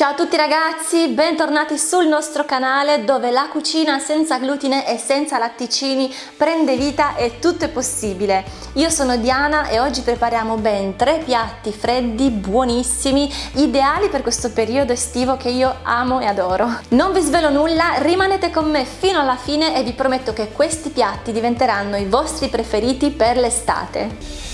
Ciao a tutti ragazzi, bentornati sul nostro canale dove la cucina senza glutine e senza latticini prende vita e tutto è possibile. Io sono Diana e oggi prepariamo ben tre piatti freddi, buonissimi, ideali per questo periodo estivo che io amo e adoro. Non vi svelo nulla, rimanete con me fino alla fine e vi prometto che questi piatti diventeranno i vostri preferiti per l'estate.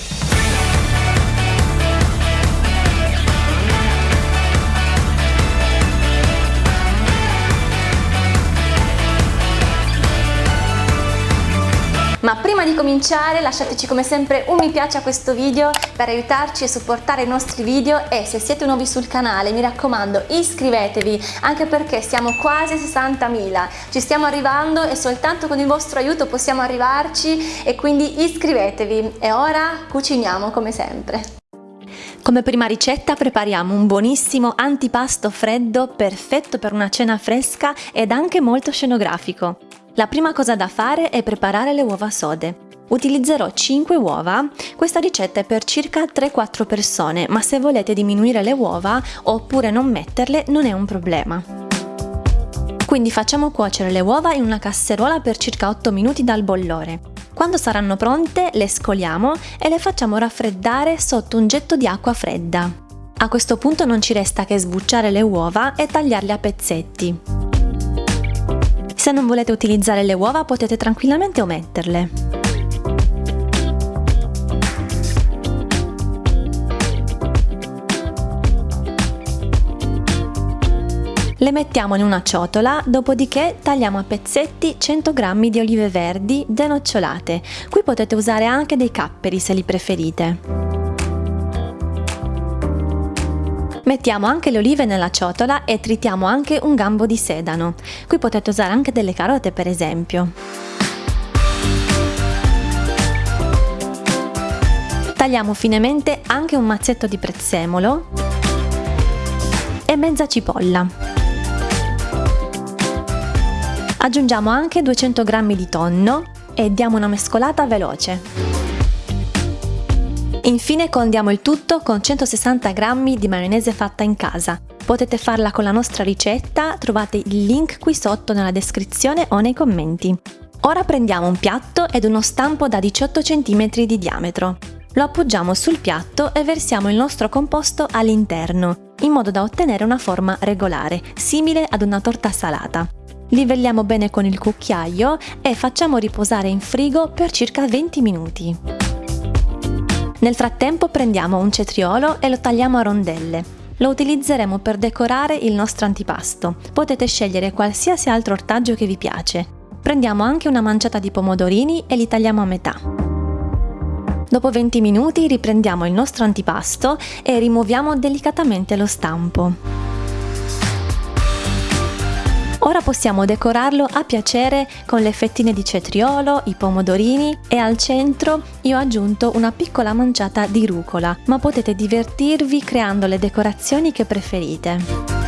Ma prima di cominciare lasciateci come sempre un mi piace a questo video per aiutarci e supportare i nostri video e se siete nuovi sul canale mi raccomando iscrivetevi anche perché siamo quasi 60.000, ci stiamo arrivando e soltanto con il vostro aiuto possiamo arrivarci e quindi iscrivetevi e ora cuciniamo come sempre. Come prima ricetta prepariamo un buonissimo antipasto freddo perfetto per una cena fresca ed anche molto scenografico. La prima cosa da fare è preparare le uova sode. Utilizzerò 5 uova, questa ricetta è per circa 3-4 persone, ma se volete diminuire le uova oppure non metterle non è un problema. Quindi facciamo cuocere le uova in una casseruola per circa 8 minuti dal bollore. Quando saranno pronte le scoliamo e le facciamo raffreddare sotto un getto di acqua fredda. A questo punto non ci resta che sbucciare le uova e tagliarle a pezzetti. Se non volete utilizzare le uova potete tranquillamente ometterle. Le mettiamo in una ciotola, dopodiché tagliamo a pezzetti 100 g di olive verdi denocciolate. Qui potete usare anche dei capperi se li preferite. Mettiamo anche le olive nella ciotola e tritiamo anche un gambo di sedano. Qui potete usare anche delle carote per esempio. Tagliamo finemente anche un mazzetto di prezzemolo e mezza cipolla. Aggiungiamo anche 200 g di tonno e diamo una mescolata veloce. Infine condiamo il tutto con 160 g di maionese fatta in casa. Potete farla con la nostra ricetta, trovate il link qui sotto nella descrizione o nei commenti. Ora prendiamo un piatto ed uno stampo da 18 cm di diametro. Lo appoggiamo sul piatto e versiamo il nostro composto all'interno, in modo da ottenere una forma regolare, simile ad una torta salata. Livelliamo bene con il cucchiaio e facciamo riposare in frigo per circa 20 minuti. Nel frattempo prendiamo un cetriolo e lo tagliamo a rondelle. Lo utilizzeremo per decorare il nostro antipasto. Potete scegliere qualsiasi altro ortaggio che vi piace. Prendiamo anche una manciata di pomodorini e li tagliamo a metà. Dopo 20 minuti riprendiamo il nostro antipasto e rimuoviamo delicatamente lo stampo. Ora possiamo decorarlo a piacere con le fettine di cetriolo, i pomodorini e al centro io ho aggiunto una piccola manciata di rucola, ma potete divertirvi creando le decorazioni che preferite.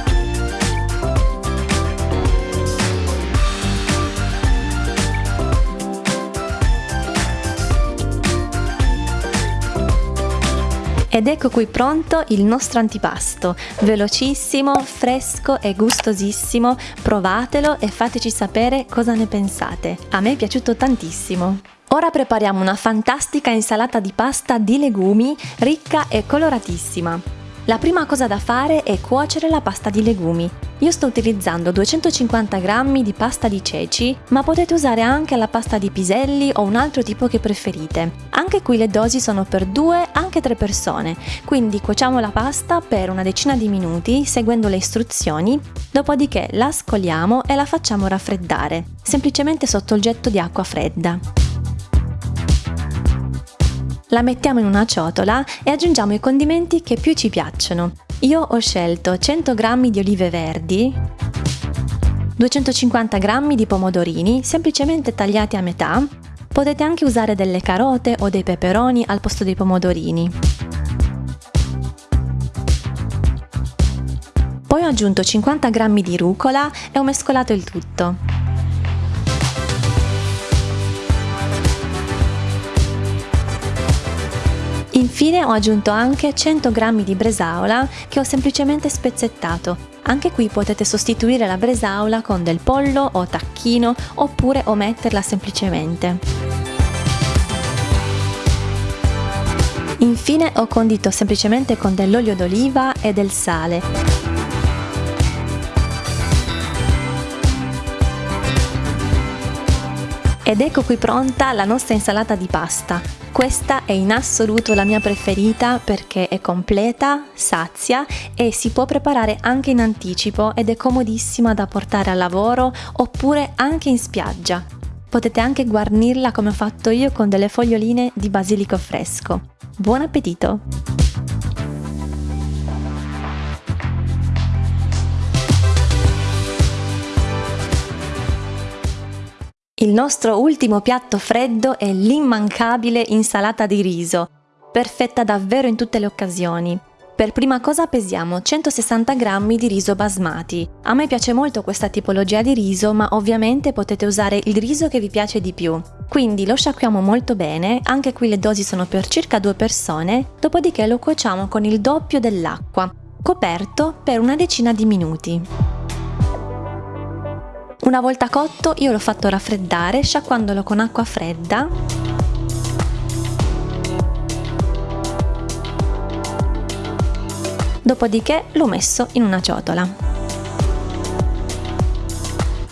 Ed ecco qui pronto il nostro antipasto, velocissimo, fresco e gustosissimo, provatelo e fateci sapere cosa ne pensate. A me è piaciuto tantissimo. Ora prepariamo una fantastica insalata di pasta di legumi ricca e coloratissima. La prima cosa da fare è cuocere la pasta di legumi. Io sto utilizzando 250 g di pasta di ceci, ma potete usare anche la pasta di piselli o un altro tipo che preferite. Anche qui le dosi sono per 2, anche 3 persone, quindi cuociamo la pasta per una decina di minuti seguendo le istruzioni, dopodiché la scoliamo e la facciamo raffreddare, semplicemente sotto il getto di acqua fredda. La mettiamo in una ciotola e aggiungiamo i condimenti che più ci piacciono. Io ho scelto 100 g di olive verdi, 250 g di pomodorini semplicemente tagliati a metà, potete anche usare delle carote o dei peperoni al posto dei pomodorini. Poi ho aggiunto 50 g di rucola e ho mescolato il tutto. Infine ho aggiunto anche 100 g di bresaola che ho semplicemente spezzettato. Anche qui potete sostituire la bresaola con del pollo o tacchino oppure ometterla semplicemente. Infine ho condito semplicemente con dell'olio d'oliva e del sale. Ed ecco qui pronta la nostra insalata di pasta. Questa è in assoluto la mia preferita perché è completa, sazia e si può preparare anche in anticipo ed è comodissima da portare al lavoro oppure anche in spiaggia. Potete anche guarnirla come ho fatto io con delle foglioline di basilico fresco. Buon appetito! Il nostro ultimo piatto freddo è l'immancabile insalata di riso, perfetta davvero in tutte le occasioni. Per prima cosa pesiamo 160 g di riso basmati. A me piace molto questa tipologia di riso, ma ovviamente potete usare il riso che vi piace di più. Quindi lo sciacquiamo molto bene, anche qui le dosi sono per circa due persone, dopodiché lo cuociamo con il doppio dell'acqua, coperto per una decina di minuti. Una volta cotto io l'ho fatto raffreddare sciacquandolo con acqua fredda dopodiché l'ho messo in una ciotola.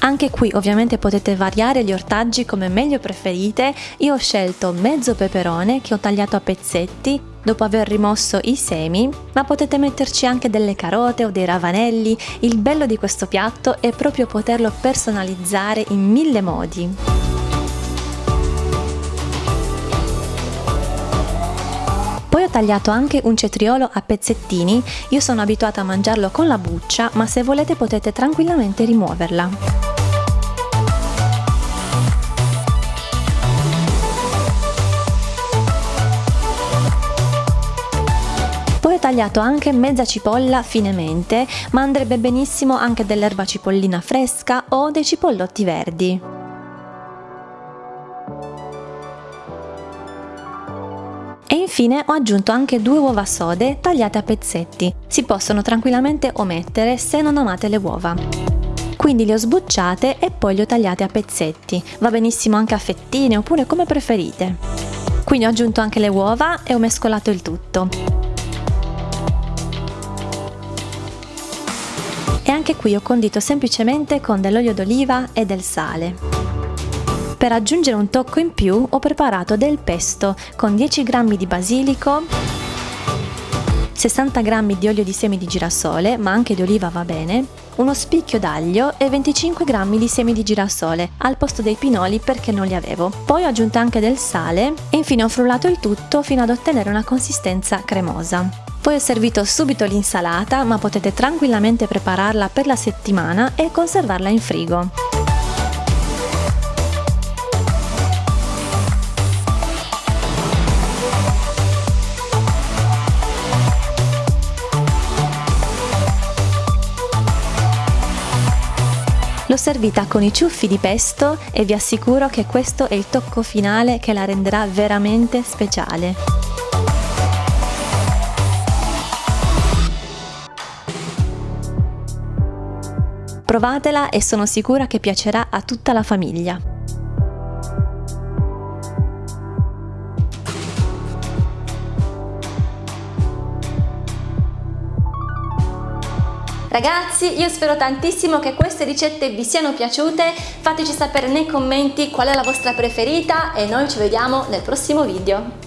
Anche qui ovviamente potete variare gli ortaggi come meglio preferite, io ho scelto mezzo peperone che ho tagliato a pezzetti dopo aver rimosso i semi, ma potete metterci anche delle carote o dei ravanelli, il bello di questo piatto è proprio poterlo personalizzare in mille modi. Poi ho tagliato anche un cetriolo a pezzettini, io sono abituata a mangiarlo con la buccia, ma se volete potete tranquillamente rimuoverla. Tagliato anche mezza cipolla finemente, ma andrebbe benissimo anche dell'erba cipollina fresca o dei cipollotti verdi. E infine ho aggiunto anche due uova sode tagliate a pezzetti. Si possono tranquillamente omettere se non amate le uova. Quindi le ho sbucciate e poi le ho tagliate a pezzetti. Va benissimo anche a fettine oppure come preferite. Quindi ho aggiunto anche le uova e ho mescolato il tutto. E anche qui ho condito semplicemente con dell'olio d'oliva e del sale. Per aggiungere un tocco in più ho preparato del pesto con 10 g di basilico, 60 g di olio di semi di girasole, ma anche di oliva va bene, uno spicchio d'aglio e 25 g di semi di girasole al posto dei pinoli perché non li avevo. Poi ho aggiunto anche del sale e infine ho frullato il tutto fino ad ottenere una consistenza cremosa. Poi ho servito subito l'insalata, ma potete tranquillamente prepararla per la settimana e conservarla in frigo. L'ho servita con i ciuffi di pesto e vi assicuro che questo è il tocco finale che la renderà veramente speciale. Provatela e sono sicura che piacerà a tutta la famiglia. Ragazzi, io spero tantissimo che queste ricette vi siano piaciute, fateci sapere nei commenti qual è la vostra preferita e noi ci vediamo nel prossimo video.